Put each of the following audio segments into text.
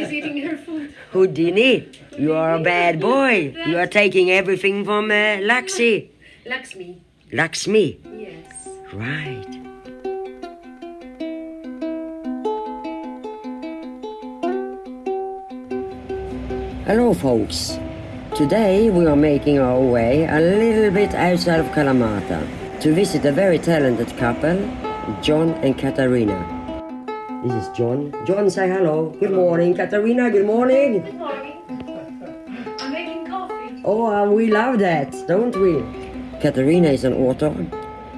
is eating her food. Houdini, you are a bad boy. You are taking everything from uh, Laxi. Lakshmi. Lakshmi. Yes. Right. Hello, folks. Today we are making our way a little bit outside of Kalamata to visit a very talented couple, John and Katarina. This is John. John, say hello. Good morning, Katarina. Good morning. Good morning. I'm making coffee. Oh, uh, we love that, don't we? Katarina is an author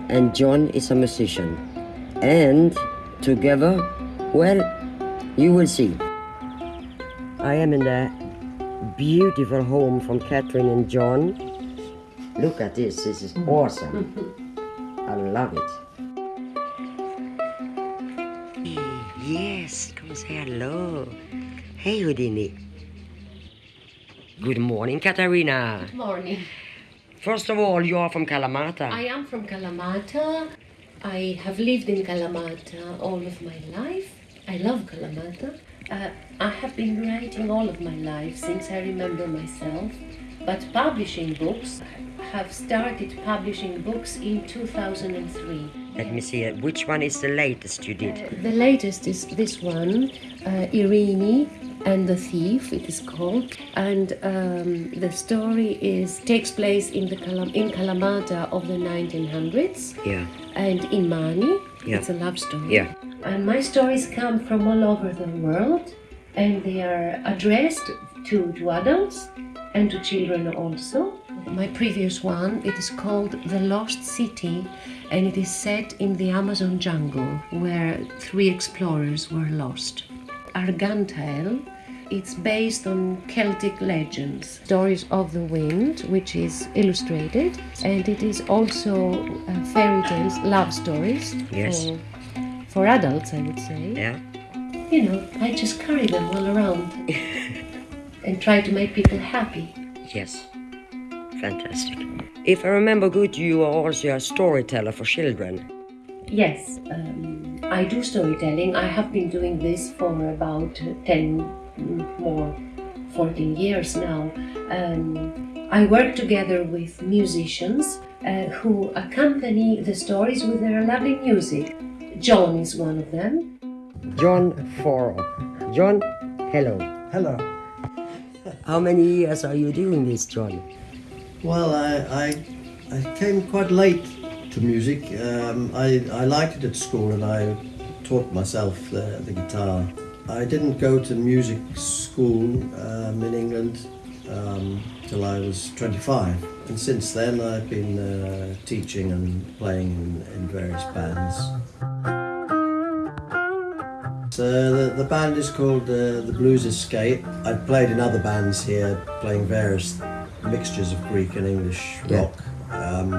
and John is a musician. And together, well, you will see. I am in the beautiful home from Catherine and John. Look at this, this is awesome. I love it. Yes, come say hello. Hey, Houdini. Good morning, Katarina. Good morning. First of all, you are from Kalamata. I am from Kalamata. I have lived in Kalamata all of my life. I love Kalamata. Uh, I have been writing all of my life since I remember myself, but publishing books have started publishing books in 2003. Let me see, uh, which one is the latest you did? The latest is this one, uh, Irene and the Thief. It is called, and um, the story is takes place in the Kalam- in Kalamata of the 1900s Yeah, and in Mani. Yeah. It's a love story. yeah. And my stories come from all over the world, and they are addressed to, to adults and to children also. My previous one, it is called The Lost City, and it is set in the Amazon jungle where three explorers were lost. Argantile, it's based on Celtic legends, stories of the wind, which is illustrated, and it is also uh, fairy tales, love stories Yes. for, for adults, I would say. Yeah. You know, I just carry them all around and try to make people happy. Yes. Fantastic. If I remember good, you are also a storyteller for children. Yes, um, I do storytelling. I have been doing this for about uh, 10 mm, more 14 years now. Um, I work together with musicians uh, who accompany the stories with their lovely music. John is one of them. John Foro. John, hello. Hello. How many years are you doing this, John? Well, I, I, I came quite late to music. Um, I, I liked it at school and I taught myself the, the guitar. I didn't go to music school um, in England um, till I was 25. And since then I've been uh, teaching and playing in, in various bands. So the, the band is called uh, the Blues Escape. I've played in other bands here, playing various mixtures of Greek and English Yeah. rock. Um,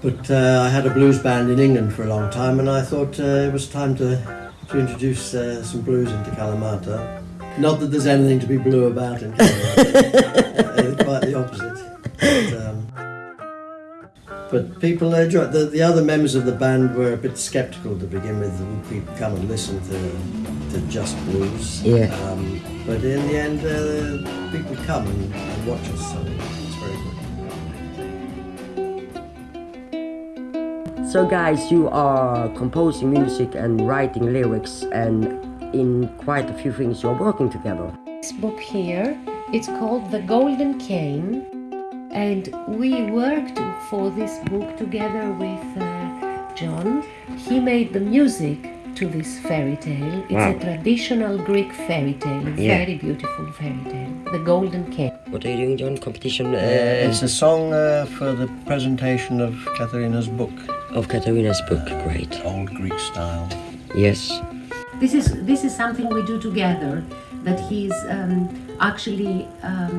but uh, I had a blues band in England for a long time, and I thought uh, it was time to to introduce uh, some blues into Kalamata. Not that there's anything to be blue about in Kalamata, uh, quite the opposite. But, um, but people enjoyed. The, the other members of the band were a bit sceptical to begin with. Would people come and listen to to just blues? Yeah. Um, but in the end, uh, people come and, and watch us, so it's very good. So, guys, you are composing music and writing lyrics, and in quite a few things you're working together. This book here, it's called The Golden Cane, and we worked for this book together with uh, John. He made the music to this fairy tale. It's Wow. a traditional Greek fairy tale, a Yeah. very beautiful fairy tale, The Golden Cane. What are you doing, John? Competition uh, It's a song uh, for the presentation of Katharina's book, of Katarina's book. Great. Old Greek style. Yes. This is this is something we do together. That he's um, actually um,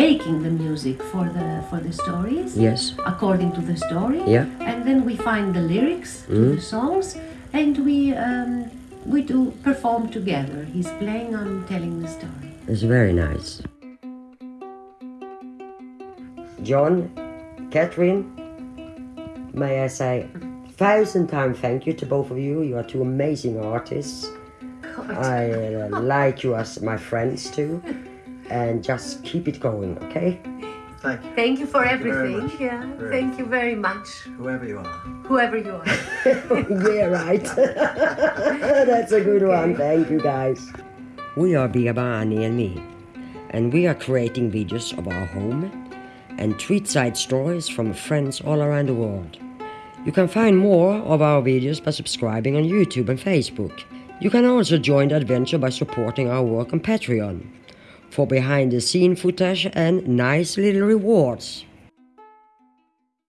making the music for the for the stories. Yes. according to the story. Yeah. And then we find the lyrics to the songs, and we um, we do perform together. He's playing, I'm telling the story. It's very nice. John, Catherine, may I say thousand times thank you to both of you. You are two amazing artists. I uh, like you as my friends too. And just keep it going, okay? Thank you. Thank you for Thank everything. much. yeah, Very thank you very much, Whoever you are. whoever you are. yeah, right. That's a good one. Thank you, guys. We are Birba, Annie, and me, and we are creating videos of our home and treat side stories from friends all around the world. You can find more of our videos by subscribing on YouTube and Facebook. You can also join the adventure by supporting our work on Patreon for behind the scene footage and nice little rewards.